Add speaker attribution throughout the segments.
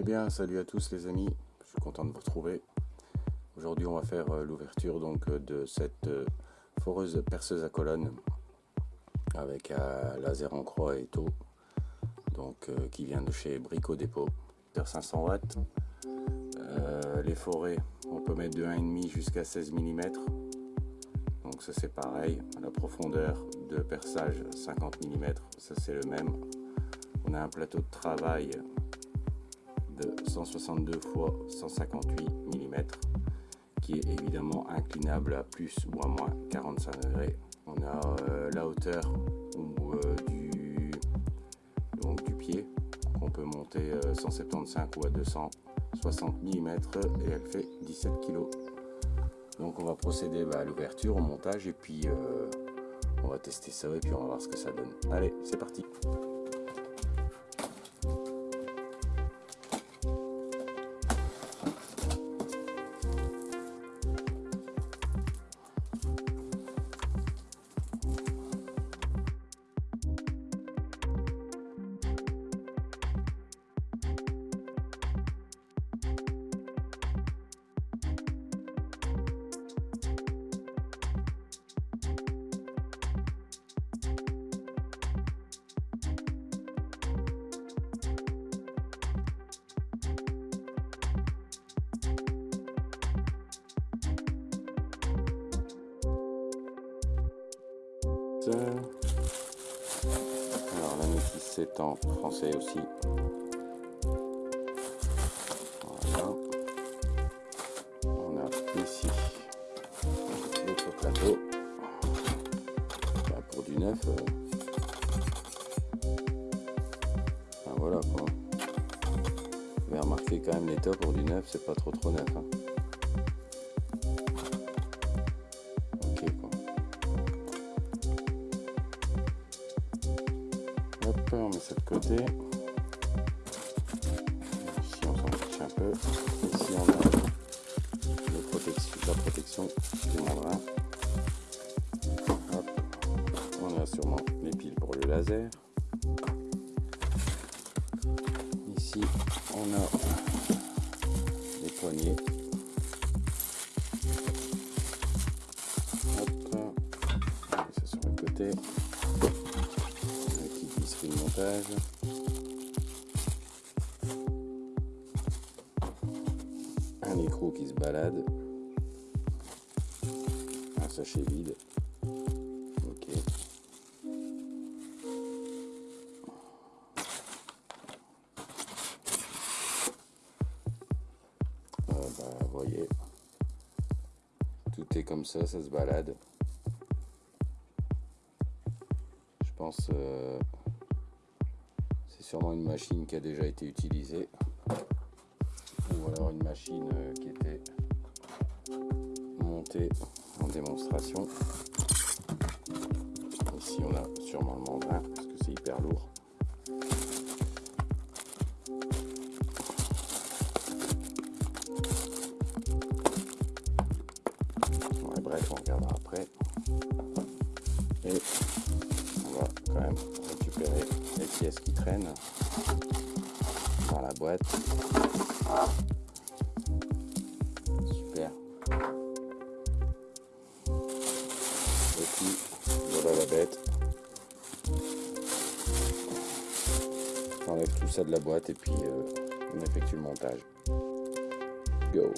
Speaker 1: Eh bien, salut à tous les amis, je suis content de vous retrouver. Aujourd'hui, on va faire euh, l'ouverture donc euh, de cette euh, foreuse perceuse à colonne avec un laser en croix et taux, donc qui vient de chez Brico Dépôt, 500 watts. les forêts, on peut mettre de 1,5 jusqu'à 16 mm. Donc ça c'est pareil, la profondeur de perçage 50 mm, ça c'est le même. On a un plateau de travail 162 x 158 mm qui est évidemment inclinable à plus ou à moins 45 degrés. On a euh, la hauteur euh, du, pied qu'on peut monter 175 euh, ou à 260 mm et elle fait 17 kg. Donc on va procéder bah, à l'ouverture, au montage et puis on va tester ça et puis on va voir ce que ça donne. Allez, c'est parti Alors la notice c'est en français aussi. Voilà. On a ici l'autre plateau. pour du neuf. Euh. voilà quoi. Vous avez remarqué quand même l'état pour du neuf, c'est pas trop trop neuf. Hein. On a sûrement les piles pour le laser. Ici, on a les poignées. Hop, ça sur le côté montage. Un micro qui se balade. Sachet vide. Ok. Euh, voyez. Tout est comme ça, ça se balade. Je pense... Euh, sûrement une machine qui a déjà été utilisée ou alors une machine euh, qui était montée démonstration. Ici on a sûrement le mandrin parce que c'est hyper lourd. Bref on regardera après. Et on va quand même récupérer les pièces qui traînent dans la boîte. Ça de la boîte et puis euh, on effectue le montage. Go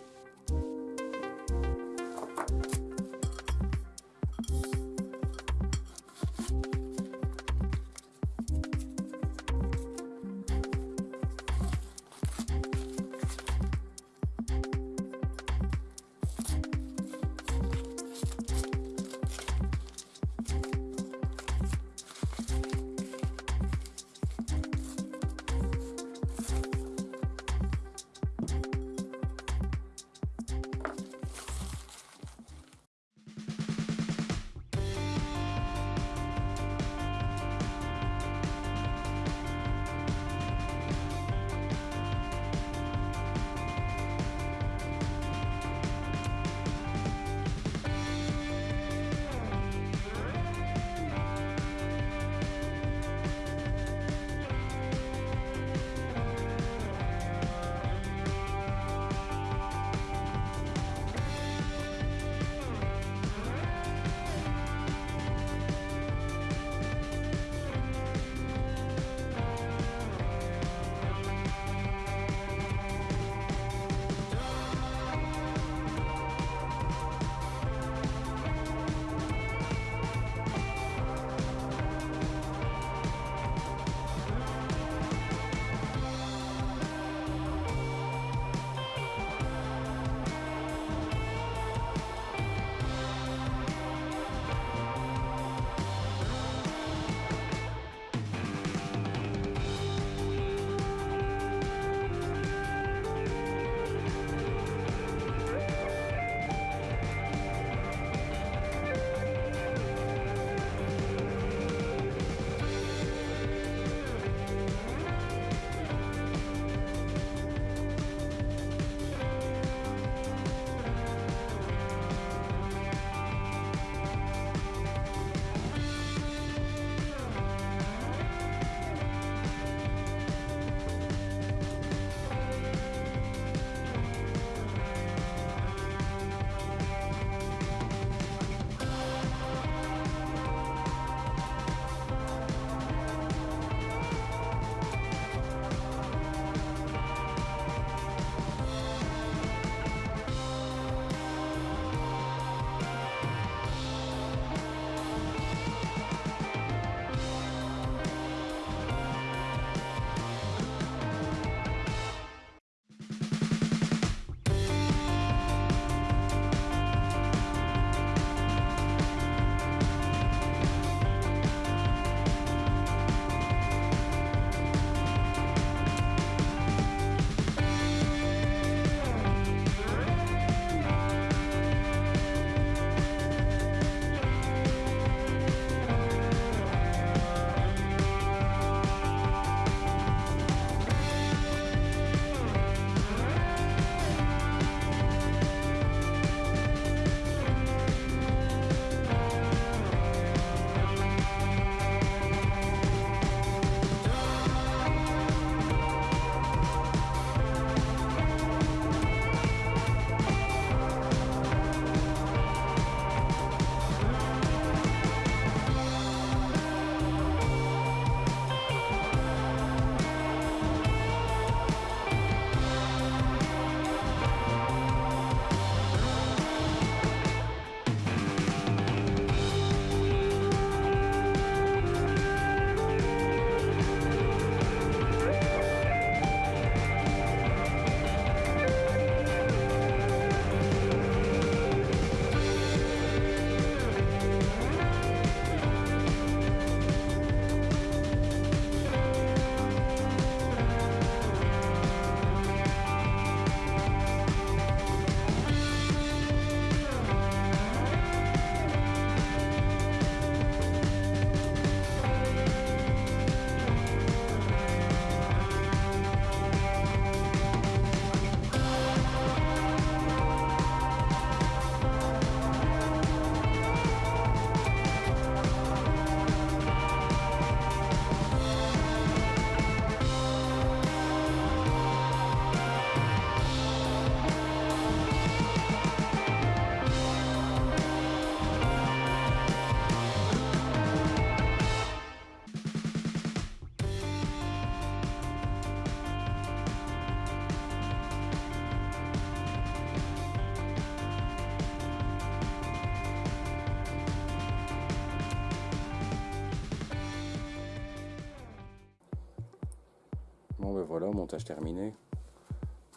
Speaker 1: ben voilà, montage terminé.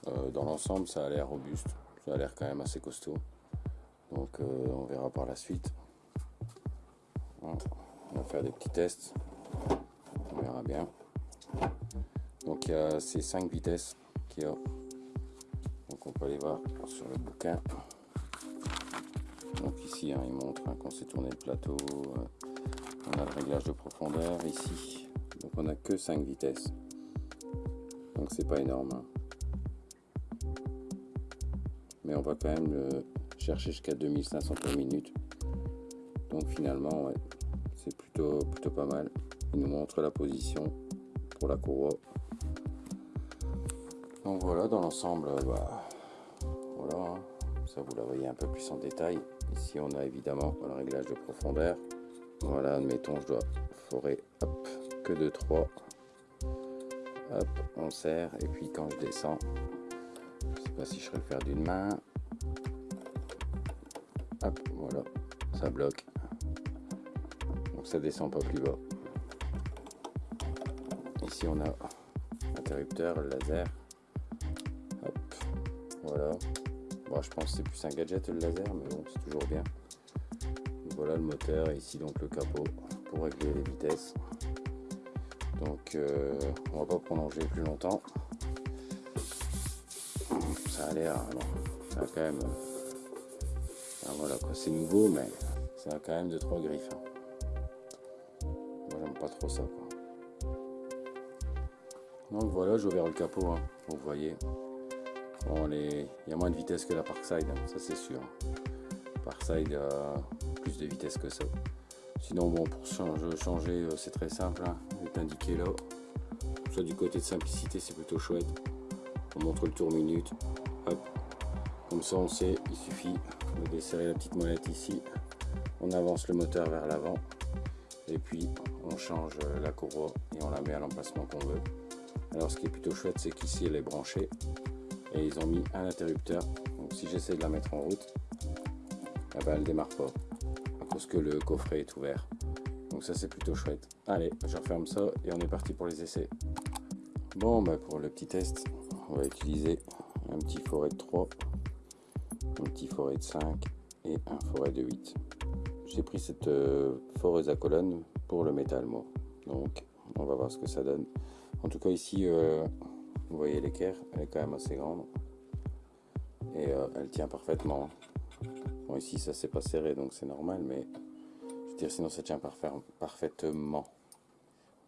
Speaker 1: Euh, dans l'ensemble, ça a l'air robuste, ça a l'air quand même assez costaud. Donc euh, on verra par la suite. On va faire des petits tests. On verra bien. Donc il y a ces 5 vitesses qu'il y a. Donc on peut aller voir sur le bouquin. Donc ici, hein, il montre hein, qu'on sait tourner le plateau. Euh, on a le réglage de profondeur ici. Donc on a que 5 vitesses. C'est pas énorme. Hein. Mais on va quand même le chercher jusqu'à 2500 par minute. Donc finalement, c'est plutôt, plutôt pas mal. Il nous montre la position pour la courroie. Donc voilà, dans l'ensemble, bah, voilà, hein. ça vous la voyez un peu plus en détail. Ici, on a évidemment le réglage de profondeur. Voilà, admettons, je dois forer que de 3. Hop, on serre. Et puis quand je descends, je sais pas si je serais le faire d'une main. Hop, voilà, ça bloque. Donc ça descend pas plus bas. Ici on a interrupteur, laser. Hop, voilà. Bon, je pense c'est plus un gadget le laser, mais bon, c'est toujours bien voilà le moteur et ici donc le capot pour régler les vitesses donc euh, on va pas prolonger plus longtemps ça a l'air ça a quand même ah, voilà quoi c'est nouveau mais ça a quand même de trois griffes hein. moi j'aime pas trop ça donc voilà j'ai ouvert le capot hein, vous voyez bon, il y a moins de vitesse que la Parkside hein, ça c'est sûr Parkside euh, plus de vitesse que ça. Sinon, bon, pour changer, euh, c'est très simple. Hein. Est indiqué là. Soit du côté de simplicité, c'est plutôt chouette. On montre le tour minute. Hop. Comme ça, on sait, il suffit de desserrer la petite molette ici. On avance le moteur vers l'avant. Et puis, on change euh, la courroie et on la met à l'emplacement qu'on veut. Alors, ce qui est plutôt chouette, c'est qu'ici, elle est branchée. Et ils ont mis un interrupteur. Donc, si j'essaie de la mettre en route, eh ben, elle démarre pas que le coffret est ouvert. Donc ça c'est plutôt chouette. Allez, je referme ça et on est parti pour les essais. Bon, bah pour le petit test, on va utiliser un petit forêt de 3, un petit forêt de 5 et un forêt de 8. J'ai pris cette euh, foreuse à colonne pour le métal, moi. Donc, on va voir ce que ça donne. En tout cas, ici, euh, vous voyez l'équerre, elle est quand même assez grande. Et euh, elle tient parfaitement. Bon, ici, ça s'est pas serré, donc c'est normal, mais je veux dire, sinon ça tient parfaitement.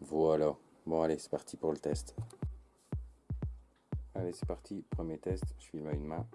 Speaker 1: Voilà. Bon, allez, c'est parti pour le test. Allez, c'est parti. Premier test. Je filme à une main.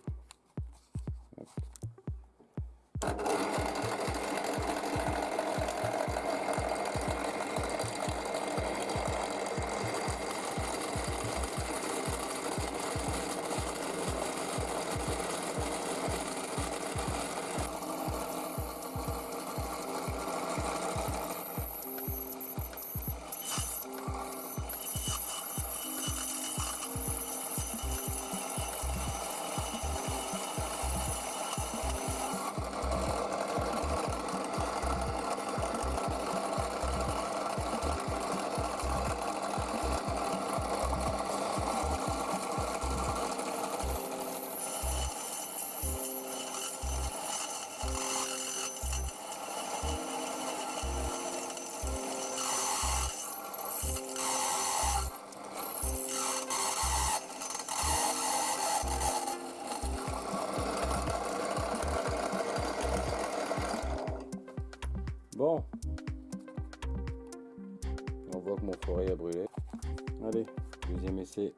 Speaker 1: Essai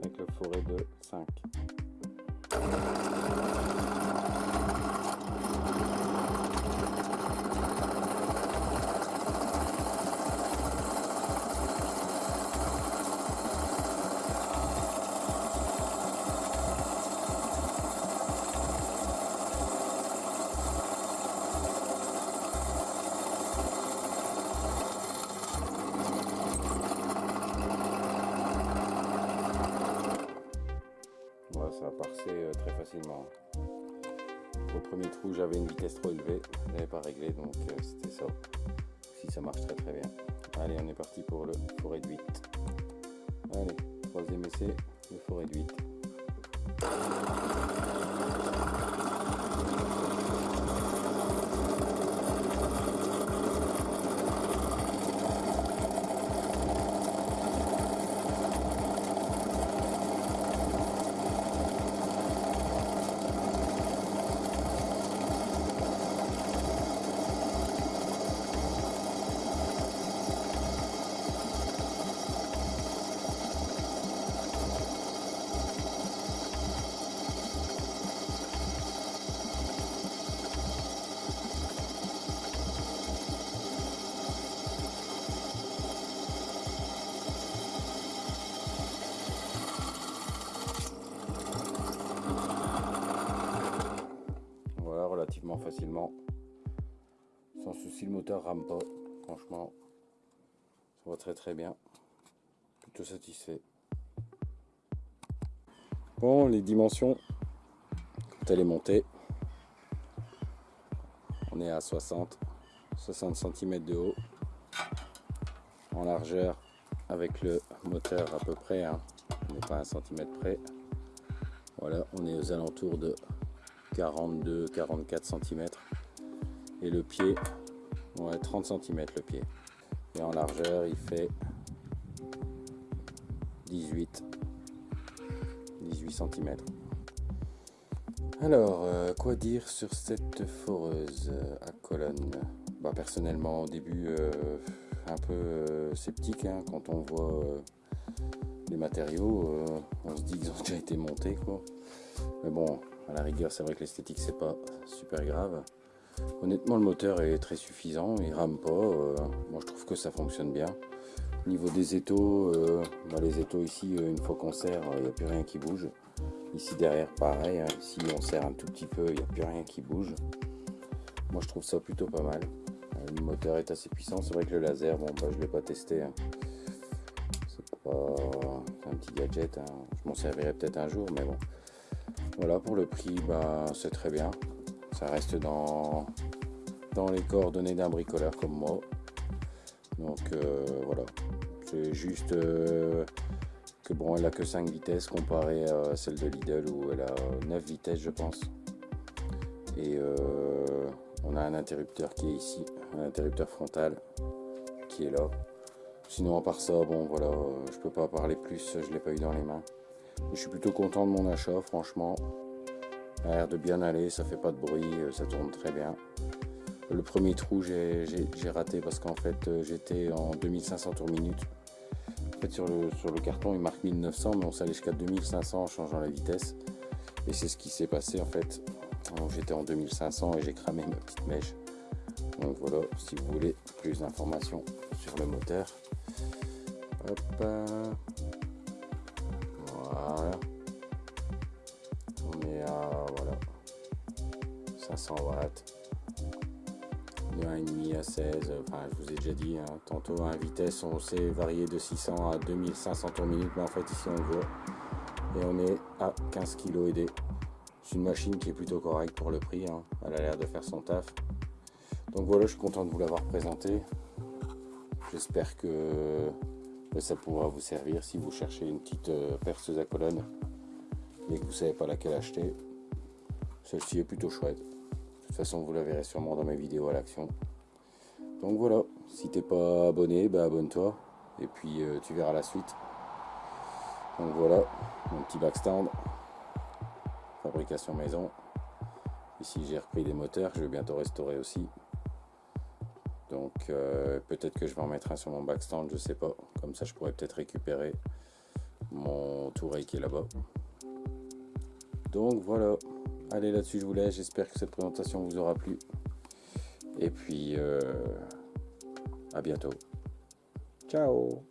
Speaker 1: avec le forêt de 5. J'avais une vitesse trop élevée, je n'avais pas réglé, donc euh, c'était ça. Si ça marche très très bien. Allez, on est parti pour le forêt de 8. Allez. troisième essai de forêt de 8. Facilement. Sans souci, le moteur rame pas. Franchement, ça va très très bien. Plutôt satisfait. Bon, les dimensions, quand elle est montée, on est à 60, 60 cm de haut. En largeur, avec le moteur à peu près, hein. on n'est pas à un centimètre près. Voilà, on est aux alentours de 42-44 cm. Et le pied, ouais, 30 cm le pied. Et en largeur, il fait 18, 18 cm. Alors, euh, quoi dire sur cette foreuse à colonne? Bah, Personnellement, au début, euh, un peu euh, sceptique hein, quand on voit les matériaux. on se dit qu'ils ont déjà été montés. Quoi. Mais bon, à la rigueur, c'est vrai que l'esthétique, c'est pas super grave. Honnêtement, le moteur est très suffisant, il rame pas. Euh, moi, je trouve que ça fonctionne bien. Au niveau des étaux, euh, bah, les étaux ici, euh, une fois qu'on serre, il n'y a plus rien qui bouge. Ici derrière, pareil. Hein. ici, on serre un tout petit peu, il n'y a plus rien qui bouge. Moi, je trouve ça plutôt pas mal. le moteur est assez puissant. C'est vrai que le laser, bon, bah, je ne l'ai pas testé. Hein. C'est pas un petit gadget. Hein. Je m'en servirai peut-être un jour, mais bon. Voilà, pour le prix, bah, c'est très bien. Ça reste dans, les coordonnées d'un bricoleur comme moi. Donc euh, voilà, c'est juste euh, que bon, elle a que 5 vitesses comparé à celle de Lidl où elle a 9 vitesses je pense. Et euh, on a un interrupteur qui est ici, un interrupteur frontal qui est là. Sinon à part ça, bon voilà, je peux pas parler plus, je l'ai pas eu dans les mains. Je suis plutôt content de mon achat, franchement. Ça a l'air de bien aller, ça fait pas de bruit, euh, ça tourne très bien. Le premier trou, j'ai raté parce qu'en fait, euh, j'étais en 2500 tours minute. En fait, sur le, sur le carton, il marque 1900, mais on s'allait jusqu'à 2500 en changeant la vitesse. Et c'est ce qui s'est passé en fait. J'étais en 2500 et j'ai cramé ma petite mèche. Donc voilà, si vous voulez plus d'informations sur le moteur. Hop. On est à voilà 500 watts. De 1,5 à 16, enfin je vous ai déjà dit, hein, tantôt à vitesse on s'est varié de 600 à 2500 tours minute, mais en fait ici on le voit. Et on est à 15 kg aidé. C'est une machine qui est plutôt correcte pour le prix, hein. elle a l'air de faire son taf. Donc voilà, je suis content de vous l'avoir présenté. J'espère que ça pourra vous servir si vous cherchez une petite euh, perceuse à colonne et que vous savez pas laquelle acheter. Celle-ci est plutôt chouette. De toute façon, vous la verrez sûrement dans mes vidéos à l'action. Donc voilà, si t'es pas abonné, bah abonne-toi et puis euh, tu verras la suite. Donc voilà, mon petit backstand, fabrication maison. Ici j'ai repris des moteurs, je vais bientôt restaurer aussi. Donc euh, peut-être que je vais en mettre un sur mon backstand, je sais pas. Comme ça je pourrais peut-être récupérer mon touret qui est là-bas. Donc voilà. Allez là-dessus je vous laisse. J'espère que cette présentation vous aura plu. Et puis euh, à bientôt. Ciao